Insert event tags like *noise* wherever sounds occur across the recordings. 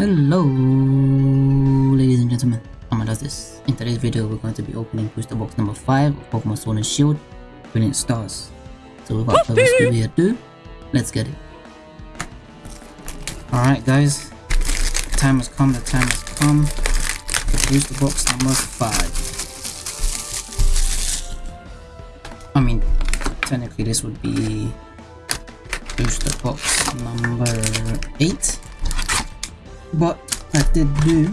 Hello, ladies and gentlemen. Amma does this. In today's video, we're going to be opening booster box number 5 of Pokemon Sword and Shield, Brilliant Stars. So without further ado, let's get it. Alright guys, the time has come, the time has come. Booster box number 5. I mean, technically this would be booster box number 8 but I did do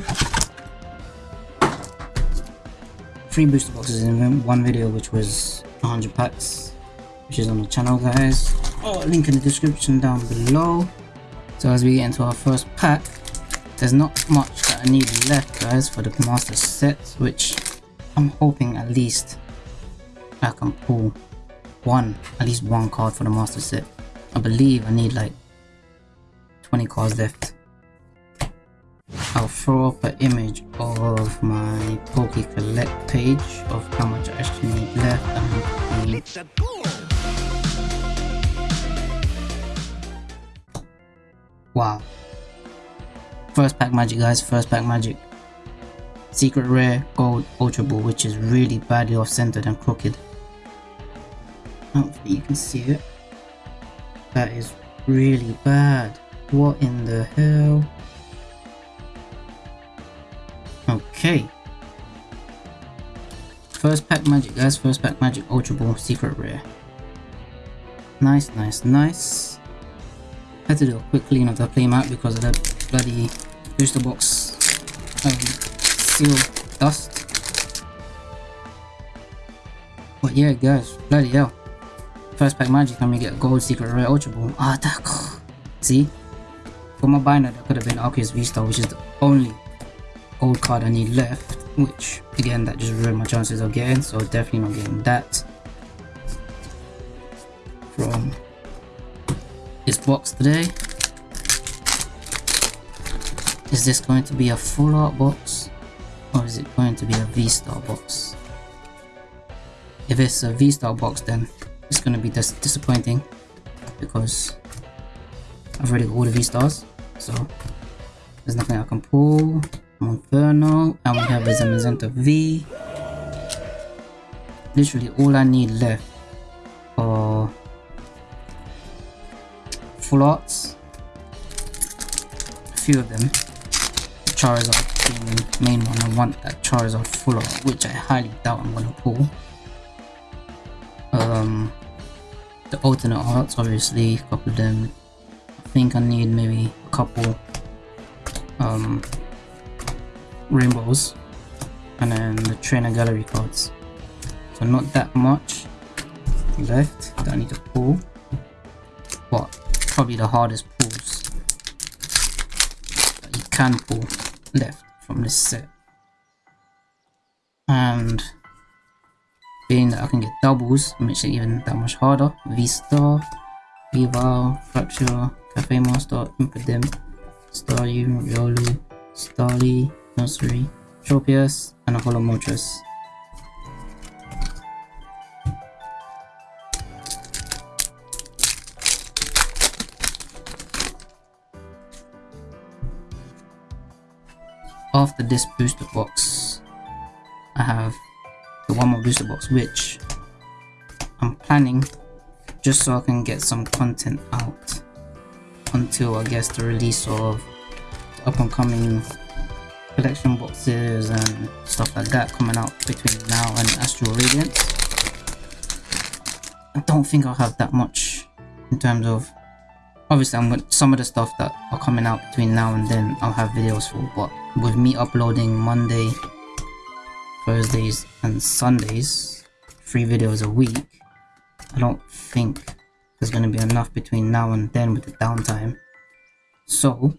three booster boxes in one video which was 100 packs which is on the channel guys. Oh, link in the description down below. So as we get into our first pack there's not much that I need left guys for the master set which I'm hoping at least I can pull one at least one card for the master set. I believe I need like 20 cards left I'll throw up an image of my Poke Collect page of how much I actually need left and goal. Wow. First pack magic guys, first pack magic. Secret rare gold ultra ball which is really badly off centered and crooked. Hopefully you can see it. That is really bad. What in the hell? Okay. First pack magic, guys. First pack magic Ultra Ball Secret Rare. Nice, nice, nice. Had to do a quick clean of the play mat because of that bloody booster box um, seal dust. But yeah, guys, bloody hell. First pack magic, let me get gold secret rare ultra ball. Ah, that. *sighs* See? For my binder, that could have been Arceus V-Star, which is the only old card I need left, which again that just ruined my chances of getting, so definitely not getting that from this box today. Is this going to be a full art box or is it going to be a V-Star box? If it's a V-Star box then it's going to be dis disappointing because I've already got all the V-Stars so there's nothing I can pull. Monferno, and we have a Zamazenta V. Literally all I need left are full arts. A few of them. The Charizard being the main one. I want that Charizard full art, which I highly doubt I'm gonna pull. Um, the alternate arts, obviously, a couple of them. I think I need maybe a couple um rainbows and then the trainer gallery cards. So not that much left that I need to pull but probably the hardest pulls that you can pull left from this set. And being that I can get doubles makes it even that much harder. V-Star, V-Val, Fracture, Cafe Master, Impidimp, Staryu, Riolu, Starly, Nursery, Tropius, and a Hollow Moltres. After this booster box, I have the one more booster box which I'm planning just so I can get some content out until I guess the release of the up and coming collection boxes and stuff like that coming out between now and Astral Radiance. I don't think I'll have that much in terms of obviously I'm going some of the stuff that are coming out between now and then I'll have videos for but with me uploading Monday Thursdays and Sundays three videos a week I don't think there's going to be enough between now and then with the downtime so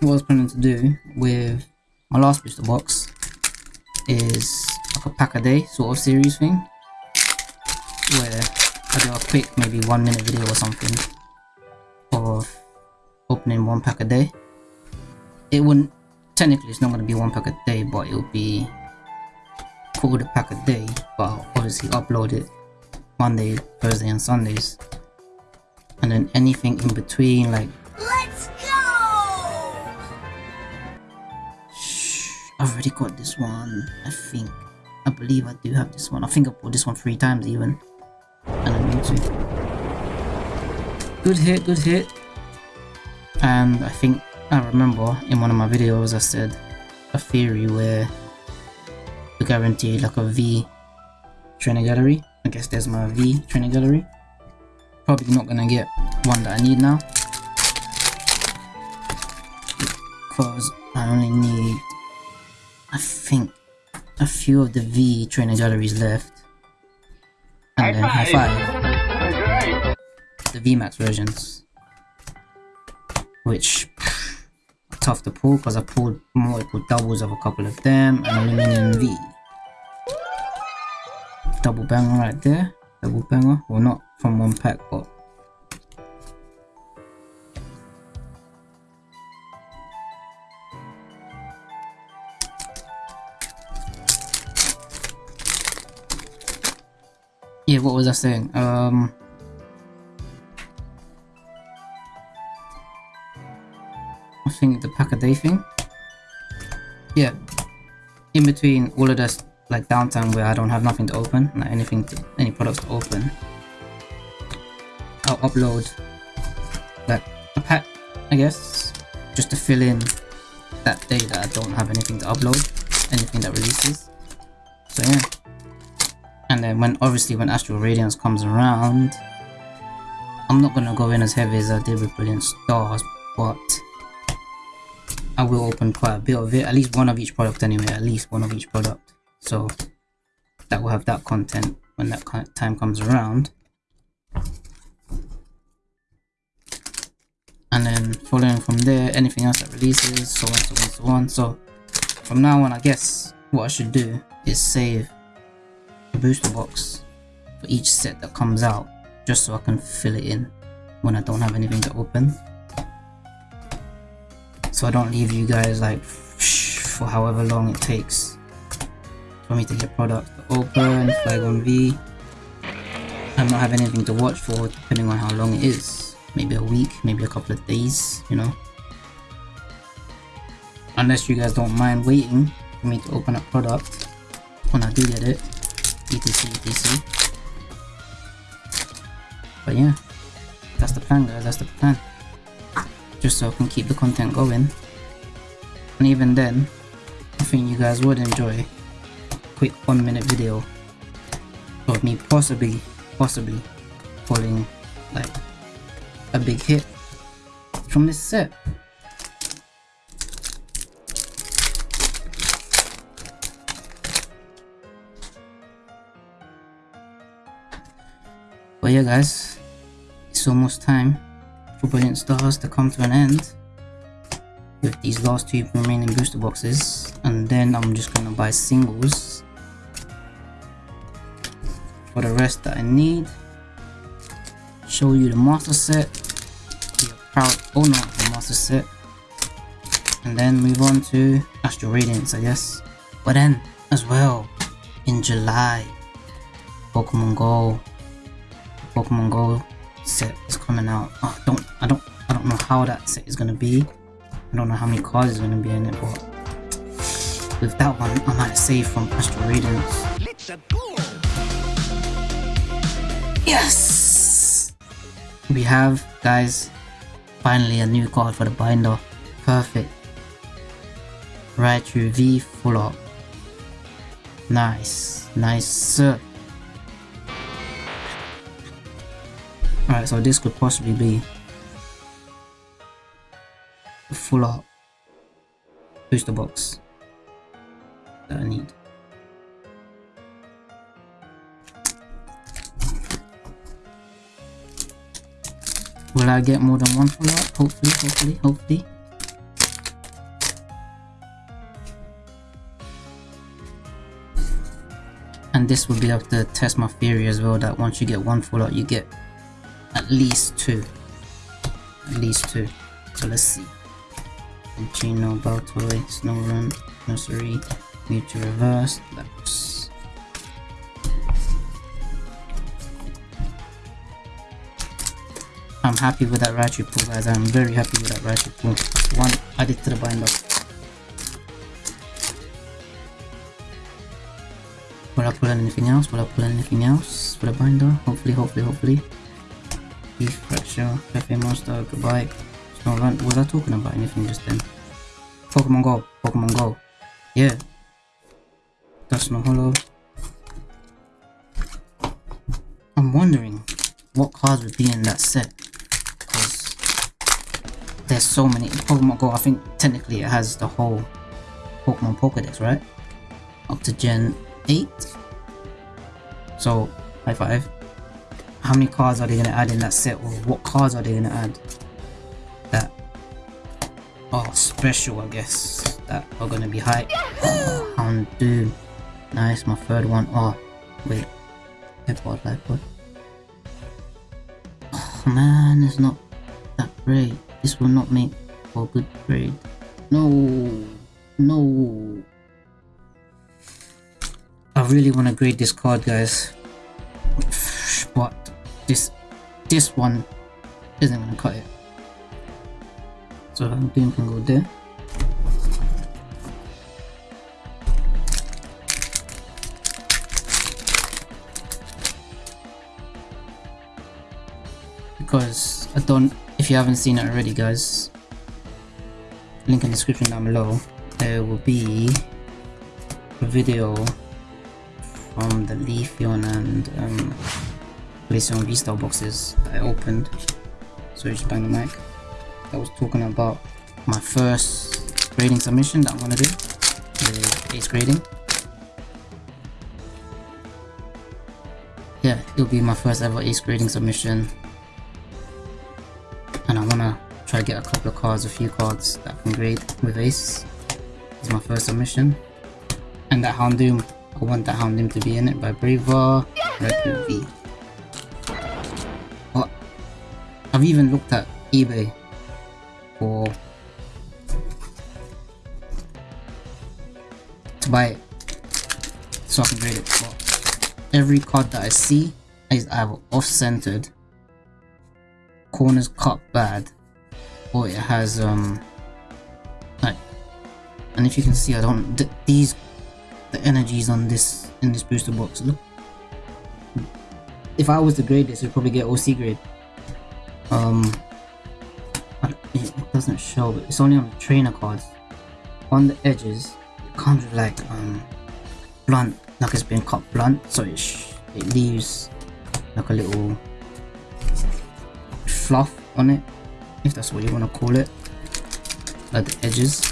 what I was planning to do with my last booster box is like a pack a day sort of series thing where I do a quick maybe one minute video or something of opening one pack a day. It wouldn't technically it's not going to be one pack a day but it'll be called a pack a day but I'll obviously upload it Monday, Thursday and Sundays. And then anything in between like already got this one, I think. I believe I do have this one. I think I bought this one three times even. And I need to. Good hit, good hit. And I think I remember in one of my videos I said a theory where you guarantee like a V trainer gallery. I guess there's my V trainer gallery. Probably not gonna get one that I need now. Because I only need I think a few of the V trainer galleries left. And then high five. The VMAX versions. Which tough to pull because I pulled multiple doubles of a couple of them and Lumineon V. Double banger right there. Double banger. Well not from one pack but was I saying? Um, I think the pack a day thing. Yeah, in between all of this like downtime where I don't have nothing to open, like anything, to, any products to open, I'll upload like a pack, I guess, just to fill in that day that I don't have anything to upload, anything that releases. So yeah. And then when obviously when Astral Radiance comes around, I'm not gonna go in as heavy as I did with Brilliant Stars, but I will open quite a bit of it, at least one of each product anyway, at least one of each product. So that will have that content when that time comes around. And then following from there, anything else that releases, so on, so on, so on. So from now on, I guess what I should do is save booster box for each set that comes out just so I can fill it in when I don't have anything to open. So I don't leave you guys like for however long it takes for me to get product to open, Flygon V. And not have anything to watch for depending on how long it is. Maybe a week, maybe a couple of days, you know? Unless you guys don't mind waiting for me to open a product when I do get it etc etc but yeah that's the plan guys that's the plan. Just so I can keep the content going. And even then I think you guys would enjoy a quick one minute video of me possibly possibly pulling like a big hit from this set But yeah guys, it's almost time for Brilliant Stars to come to an end with these last two remaining booster boxes. And then I'm just gonna buy singles for the rest that I need. Show you the master set be a proud owner of the master set and then move on to Astral Radiance I guess. But then as well in July Pokemon Go Pokemon Go set is coming out. Oh, don't I don't I don't know how that set is gonna be. I don't know how many cards is gonna be in it, but with that one, I might save from Astral Radiance. Yes! We have, guys, finally a new card for the binder. Perfect. Raichu V full up. Nice. Nice, sir. Alright, so this could possibly be a full art booster box that I need. Will I get more than one full art? Hopefully, hopefully, hopefully. And this would be able to test my theory as well that once you get one full art, you get at least two. At least two. So let's see. Gino, Baltoy, Snorunt, Nursery, Mewtwo Reverse, Lapras. I'm happy with that Raichu pull guys, I'm very happy with that Raichu pull. One added to the binder. Will I pull anything else? Will I pull anything else for the binder? Hopefully, hopefully, hopefully. Beef fracture, Cafe Master, goodbye. Snorunt. Was I talking about anything just then? Pokemon Go, Pokemon Go. Yeah. That's no hollow. I'm wondering what cards would be in that set. Because there's so many. Pokemon Go, I think technically it has the whole Pokemon Pokedex, right? Up to Gen 8. So, high five. How many cards are they gonna add in that set, or what cards are they gonna add? That oh special, I guess. That are gonna be high. Oh, Houndoom. Nice, my third one. Oh, wait. Lifeboard, lifeboard. Oh man, it's not that great. This will not make for a good grade. No, no. I really want to grade this card, guys. But this this one isn't gonna cut it. So Doom can go there. Because I don't if you haven't seen it already guys link in the description down below there will be a video from the Leafeon and um, Glaceon V-Star boxes I opened. So just bang the mic. I was talking about my first grading submission that I'm gonna do with ace grading. Yeah, it'll be my first ever ace grading submission. And I wanna try to get a couple of cards, a few cards that I can grade with ace. Is my first submission. And that Houndoom I want that Houndoom to be in it by Braver, V. I've even looked at eBay for to buy it so I can grade it. But every card that I see is either off-centered, corners cut bad, or it has um like. And if you can see, I don't. Th these the energies on this in this booster box. Look, if I was to grade this, we'd probably get OC grade. Um, it doesn't show, but it's only on the trainer cards. On the edges, it comes with like um blunt, like it's been cut blunt, so it it leaves like a little fluff on it, if that's what you want to call it, like the edges.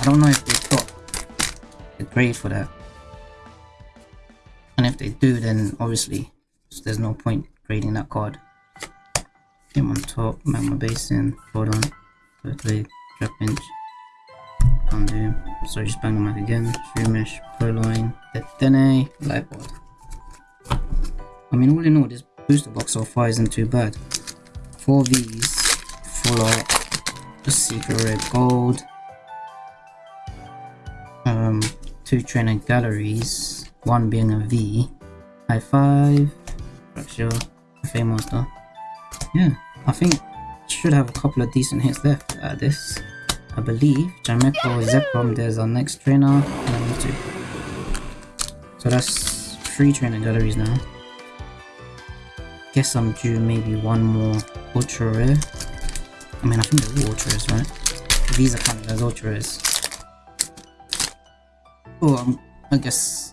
I don't know if they've got a grade for that and if they do then obviously there's no point grading that card game on top magma basin hold on. Leg trap inch undo so just bang back again. Shroomish Purrloin detene lightboard i mean all in all this booster box so far isn't too bad. Four v's full art the secret gold. Um two trainer galleries one being a V. High five. Fracture. Cafe Master. Yeah, I think should have a couple of decent hits left at this. I believe. Jameco, Zekrom, there's our next trainer. So that's three trainer galleries now. Guess I'm due maybe one more ultra rare. I mean, I think they're ultra rares, right? These are counted as ultra rares. Oh, um, I guess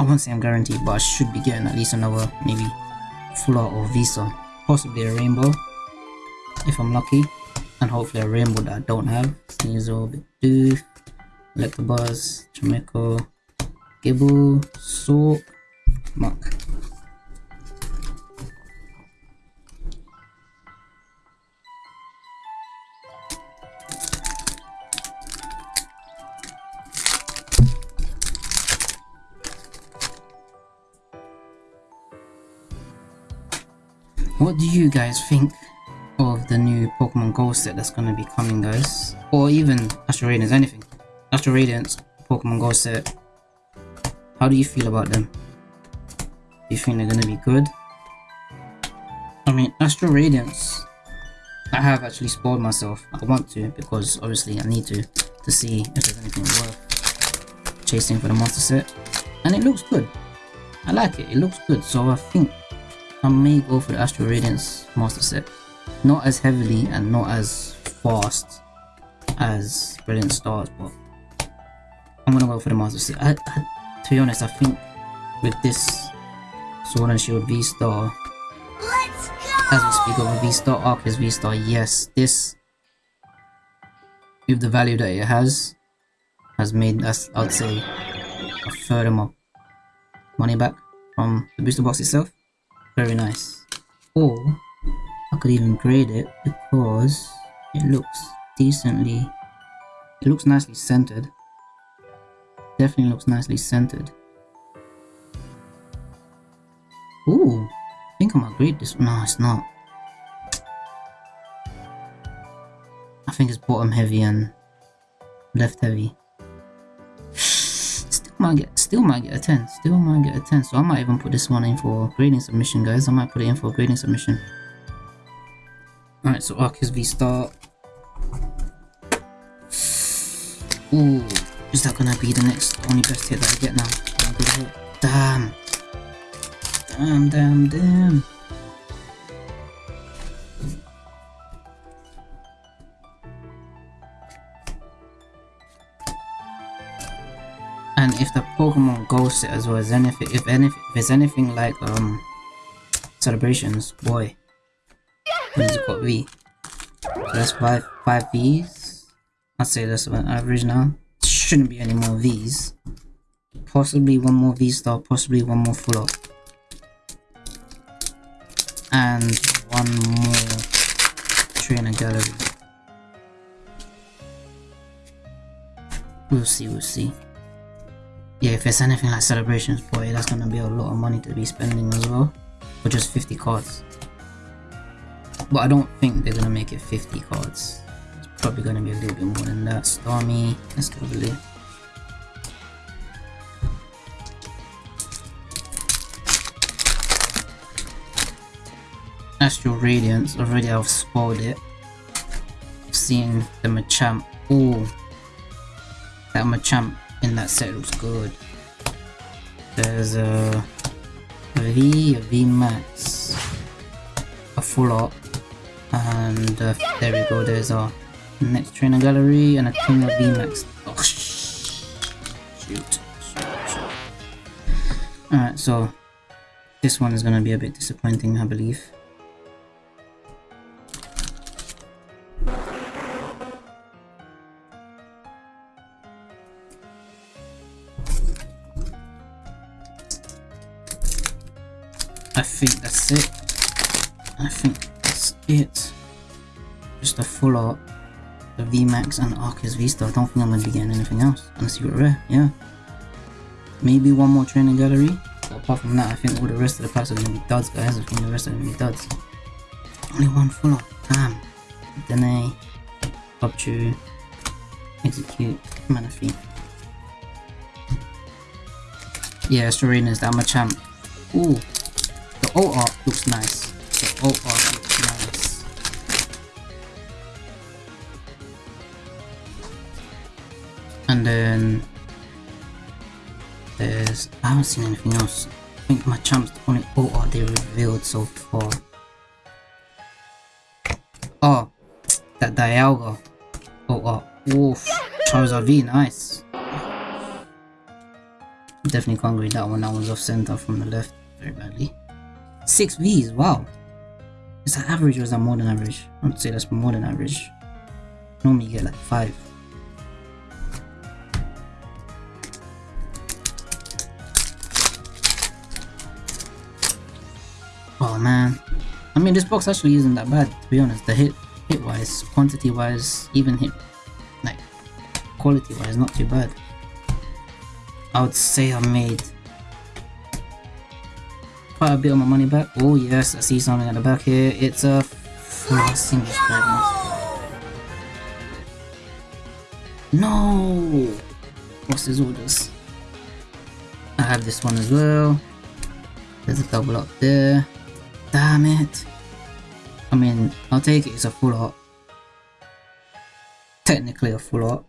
I won't say I'm guaranteed, but I should be getting at least another maybe full art or visa. Possibly a rainbow if I'm lucky. And hopefully a rainbow that I don't have. Sneasel, Bidoof, Electabuzz, Jameco, Gible, Sork, Muck. What do you guys think the new Pokemon Go set that's gonna be coming guys? Or even Astral Radiance, anything. Astral Radiance, Pokemon Go set. How do you feel about them? Do you think they're gonna be good? I mean, Astral Radiance, I have actually spoiled myself. I want to because obviously I need to to see if there's anything worth chasing for the monster set. And it looks good. I like it. It looks good. So I think I may go for the Astral Radiance Master Set. Not as heavily and not as fast as Brilliant Stars, but I'm gonna go for the Master. I, I, to be honest, I think with this Sword and Shield V-Star, as we speak of a V-Star, Arceus V-Star, yes, this, with the value that it has, has made us, I'd say, a third of my money back from the booster box itself. Very nice. Or, Could even grade it because it looks decently, it looks nicely centered. Definitely looks nicely centered. Ooh, I think I might grade this. No, it's not. I think it's bottom heavy and left heavy. *sighs* Still might get, still might get a 10. Still might get a 10. So I might even put this one in for grading submission, guys. I might put it in for grading submission. Alright, so Arceus V Star. Ooh, is that gonna be the next only best hit that I get now? Damn. Damn, damn, damn. And if the Pokemon Go set as well as anything, if anything, if it's anything like um celebrations, boy, what it got V? So that's five five V's. I'd say that's about average now. Shouldn't be any more V's. Possibly one more V star, possibly one more full up and one more trainer gallery. We'll see, we'll see. Yeah, if it's anything like celebrations, boy, that's gonna be a lot of money to be spending as well. For just 50 cards. But I don't think they're gonna make it 50 cards. It's probably gonna be a little bit more than that. Starmie, let's go it. Astral Radiance, already I've spoiled it. Seeing the Machamp, oh, that Machamp in that set looks good. There's a, V, a V Max, a full up, and uh, there we go, there's our next trainer gallery and a Kingler V Max. Oh, shoot. Alright, so this one is gonna be a bit disappointing, I believe. Full art, the VMAX and Arceus V-Star. I don't think I'm going to be getting anything else. And a secret rare, yeah. Maybe one more training gallery. But apart from that, I think all the rest of the packs are going to be duds, guys. I think the rest are going to be duds. Only one full art. Damn. Dene, Upchu, Execute, Manaphy. Yeah, Storina's that champ. Ooh, the O art looks nice. The O art And then there's I haven't seen anything else. I think Machamp's the only oh, O art they revealed so far. Oh, that Dialga Oh, oh, Oof. Charizard V, nice. Definitely can't read that one. That one's off center from the left very badly. Six V's, wow. Is that average or is that more than average? I would say that's more than average. Normally you get like five. Man. I mean this box actually isn't that bad to be honest. The hit hit wise, quantity wise, even hit like quality wise not too bad. I would say I made quite a bit of my money back. Oh yes, I see something at the back here. It's a single No! What's his orders? I have this one as well. There's a double up there. Damn it. I mean, I'll take it, as a full art. Technically a full art.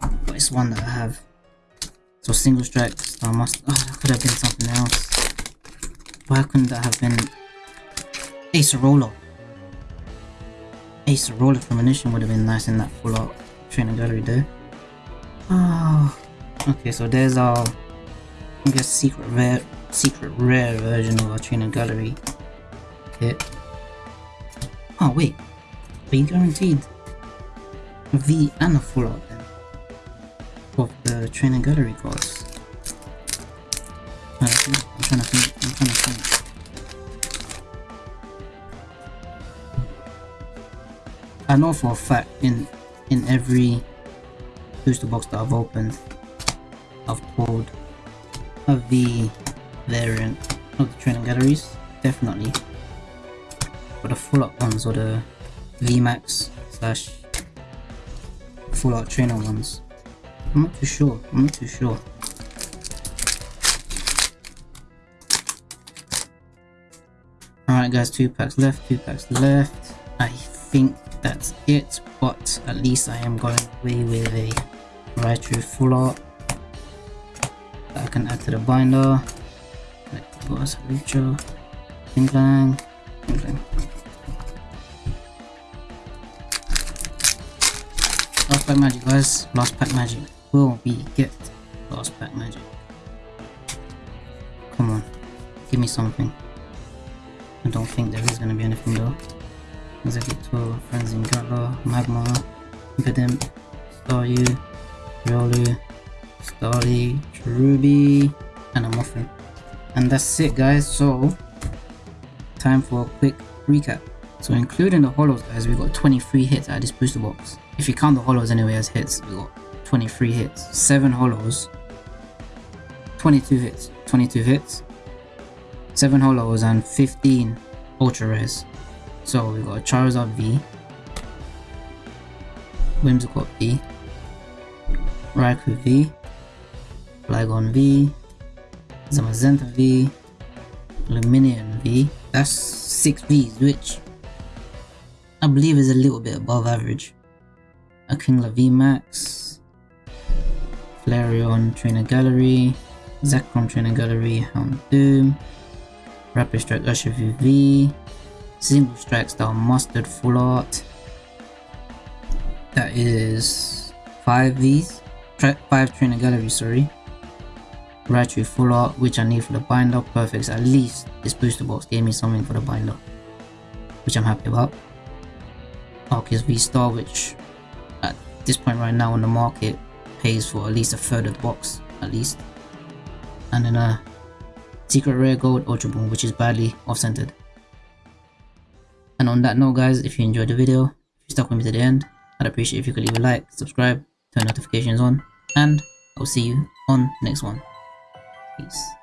But it's one that I have. So single strikes, I must, oh, that could have been something else. Why couldn't that have been Ace Roller? Ace Roller Premonition would have been nice in that full art training gallery there. Oh, okay, so there's our, I guess, secret rare, secret rare version of training gallery kit. Oh wait, are you guaranteed a V and a full art then of the training gallery cards? I'm trying to think. I'm trying to think. I know for a fact in in every booster box that I've opened, I've pulled a V variant of the training galleries, definitely. But the full art ones or the VMAX slash full art trainer ones. I'm not too sure. I'm not too sure. Alright guys, two packs left, two packs left. I think that's it, but at least I am going away with a Raichu full art that I can add to the binder. Kinglang. Last pack magic guys, last pack magic. Will we get last pack magic? Come on, give me something. I don't think there is gonna be anything though. Executor, Frenzy Gatler, Magma, Impidimp, Staryu, Riolu, Starly, Ruby, and a Muffin. And that's it guys, so time for a quick recap. So including the hollows guys, we got 23 hits out of this booster box. If you count the hollows anyway as hits, we got 23 hits. 7 hollows 22 hits, 22 hits, 7 hollows and 15 ultra rares. So we got Charizard V, Whimsicott V, Raikou V, Flygon V, Zamazenta V, Lumineon V. That's 6 Vs, which I believe is a little bit above average. A Kingler V Max, Flareon Trainer Gallery, Zekrom Trainer Gallery, Houndoom, Rapid Strike Urshifu V, Single Strike Style Mustard Full Art. That is 5 Vs, 5 Trainer Gallery, sorry. Raichu Full Art, which I need for the binder, perfect. At least this booster box gave me something for the binder, which I'm happy about. Arceus V-Star, which at this point right now on the market pays for at least a third of the box, at least. And then a Secret Rare Gold Ultra Ball, which is badly off-centered. And on that note guys, if you enjoyed the video, if you stuck with me to the end, I'd appreciate if you could leave a like, subscribe, turn notifications on, and I'll see you on the next one. Peace.